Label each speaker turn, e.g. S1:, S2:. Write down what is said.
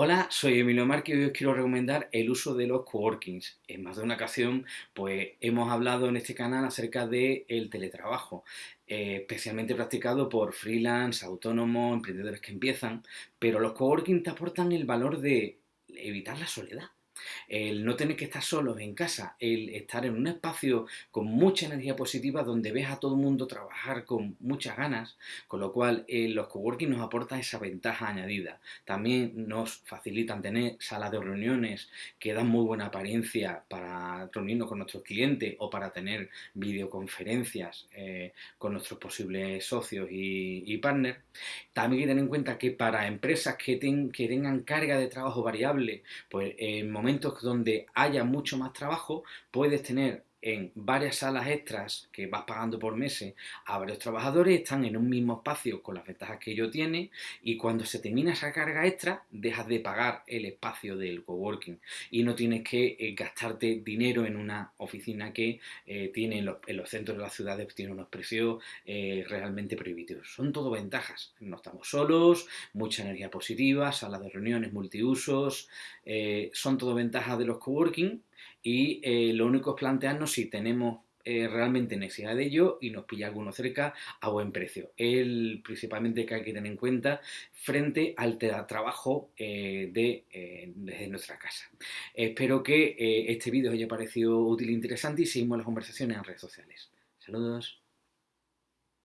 S1: Hola, soy Emilio Márquez y hoy os quiero recomendar el uso de los coworkings. En más de una ocasión, pues hemos hablado en este canal acerca del teletrabajo, eh, especialmente practicado por freelance, autónomos, emprendedores que empiezan, pero los coworking te aportan el valor de evitar la soledad el no tener que estar solos en casa, el estar en un espacio con mucha energía positiva donde ves a todo el mundo trabajar con muchas ganas, con lo cual eh, los coworking nos aportan esa ventaja añadida. También nos facilitan tener salas de reuniones que dan muy buena apariencia para reunirnos con nuestros clientes o para tener videoconferencias eh, con nuestros posibles socios y, partners. También hay que tener en cuenta que para empresas que, que tengan carga de trabajo variable, pues en momentos donde haya mucho más trabajo, puedes tener en varias salas extras que vas pagando por meses a varios trabajadores, están en un mismo espacio con las ventajas que ello tiene y cuando se termina esa carga extra dejas de pagar el espacio del coworking y no tienes que eh, gastarte dinero en una oficina que eh, tiene en los, centros de las ciudades tiene unos precios eh, realmente prohibitivos. Son todo ventajas, no estamos solos, mucha energía positiva, salas de reuniones multiusos, son todo ventajas de los coworking y eh, lo único es plantearnos si tenemos eh, realmente necesidad de ello y nos pilla alguno cerca a buen precio. El principalmente que hay que tener en cuenta frente al trabajo eh, de, desde nuestra casa. Espero que este vídeo os haya parecido útil e interesante y seguimos las conversaciones en redes sociales. Saludos.